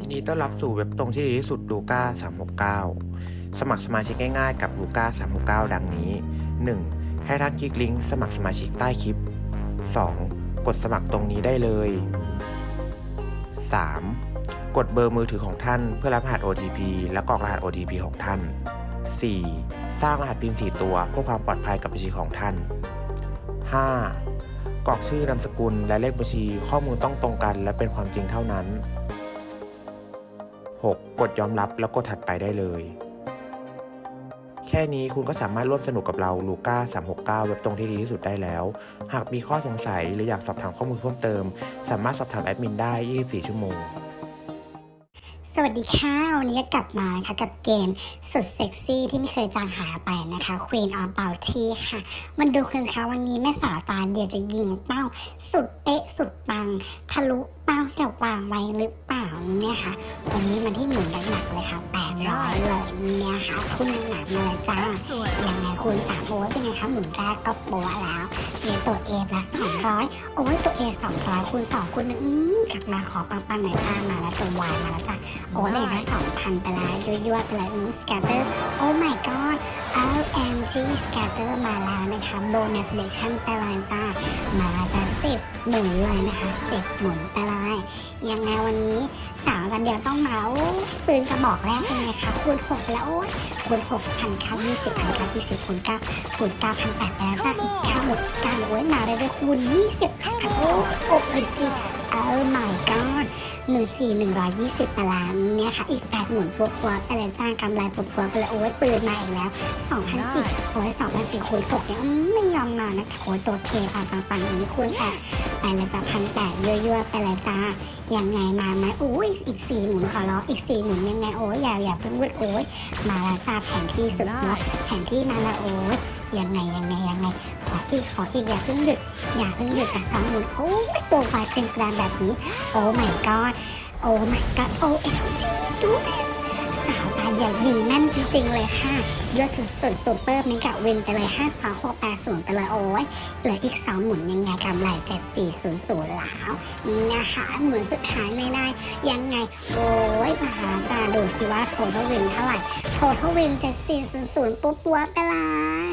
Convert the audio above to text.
ยินดีต้อนรับสู่เว็บตรงที่ดีที่สุดลูก้า369 สมัครสมาชิกง่ายๆกับลูก้า369 ดังนี้ 1. ให้ท่านคลิกลิงก์สมัครสมาชิกใต้คลิป 2. กดสมัครตรงนี้ได้เลย 3. กดเบอร์มือถือของท่านเพื่อรับรหัส OTP และกรอกรหัส OTP ของท่าน 4. สร้างรหัสพิน4ตัวเพื่อความปลอดภัยกับบัญชีของท่าน 5. กรอกชื่อนามสกุลและเลขบัญชีข้อมูลต้องตรงกัน และเป็นความจริงเท่านั้น 6. กดยอมรับแล้วกดถัดไปได้เลย แค่นี้คุณก็สามารถร่วมสนุกกับเราลูก้า369 เว็บตรงที่ดีที่สุดได้แล้ว หากมีข้อสงสัยหรืออยากสอบถามข้อมูลเพิ่มเติม สามารถสอบถามแอดมินได้ 24 ชั่วโมง สวัสดีค่ะ วันนี้ก็กลับมาค่ะกับเกมสุดเซ็กซี่ที่ไม่เคยจางหายไปนะคะ Queen of Bounty ค่ะ มันดูกันคะวันนี้แม่สาวตาเดียวจะยิงเป้า สุดเป๊ะสุดปัง ทะลุเป้าที่วางไว้หรือเปล่าเนี่ยค่ะ วันนี้มันที่หมุนหนักๆเลยค่ะแปดร้อยเลยเนี่ย ค่ะคุณหนักมาเลยจ้ายังไงคุณสามโอ้ยเป็นไงคะหมุนแรกก็โปะแล้วเรีตัวเอละสองร้อยโอ้ยตัวเอสองร้อยคูณสองคูณหนึ่งอืมกลับมาขอปังๆหน่อยป้ามาแล้วตัววายมาแล้วจ้ะโอ้ยเลยได้สองพันไปแล้วยั่วๆไปเลยอืมสแกตเตอร์โอ้ my god LMG สแกตเตอร์มาแล้วนะคะโบนัสเลชั่นไปเลยจ้ามาแล้วจ้ะสิบหมุนเลยนะคะสิบหมุนไปเลยยังไงวันนี้สาวกันเดียวต้องมาโอ้ปืนกระบอกแรกเป็นไงคะคูณหกแล้วโอ้ยคูณหกพันเก้ายี่สิบพันเก้ายี่สิบคูณเก้าคูณเก้าพันแปดไปแล้วจ้าอีกเก้าหมดเก้าโอ้ยมาได้ด้วยคูณยี่สิบพันโอ้โอ้ยจีเออ my god หนึ่งสี่หนึ่งร้อยยี่สิบไปแล้วเนี่ยค่ะ อีกแปดหมุนปัวปัวๆไปเลยจ้างกำไรปัวปัวๆไปเลยโอ้ยปืนมาอีกแล้วสองพันสี่โอ้ยสองพันสี่คูณหกเนี่ยไม่ยอมมานะคะโอ้ยตัวเคปังปังปังอย่างนี้คูณแปด ไปเลยจ้าพันแปดยั่วๆไปเลยจ้ายังไงมาไหมโอ้ยอีกสี่หมุนขอร้องอีกสี่หมุนยังไงโอ้ยอย่าอย่าเพิ่งพูดโอ้ยมาแล้วจ้าแผนที่สุดยอดแผนที่มาแล้วโอ้ยยังไงยังไงยังไง ขออีกขออีกอย่าเพิ่งหยุดอย่าเพิ่งหยุดกับสองหมุนโอ้ยตัววายเป็นกระดานแบบนี้ โอ้ my god โอ้ my god โอ้เอ็มจีดูสา วตาใหญ่ยิงแน่นจริงๆเลยค่ะยอดถึงสุดซูเปอร์เมกะวินไปเลย5 2 6 8 0ไปเลยโอ้ยเหลืออีก 2 หมุนยังไงกำไร7400แล้วนะคะหมุนสุดท้ายไม่ได้ ยังไง โอ้ยมหาจาดูสิว่าโททวินเท่าไหร่โททวิน7400ปุ๊บปัวไปเลย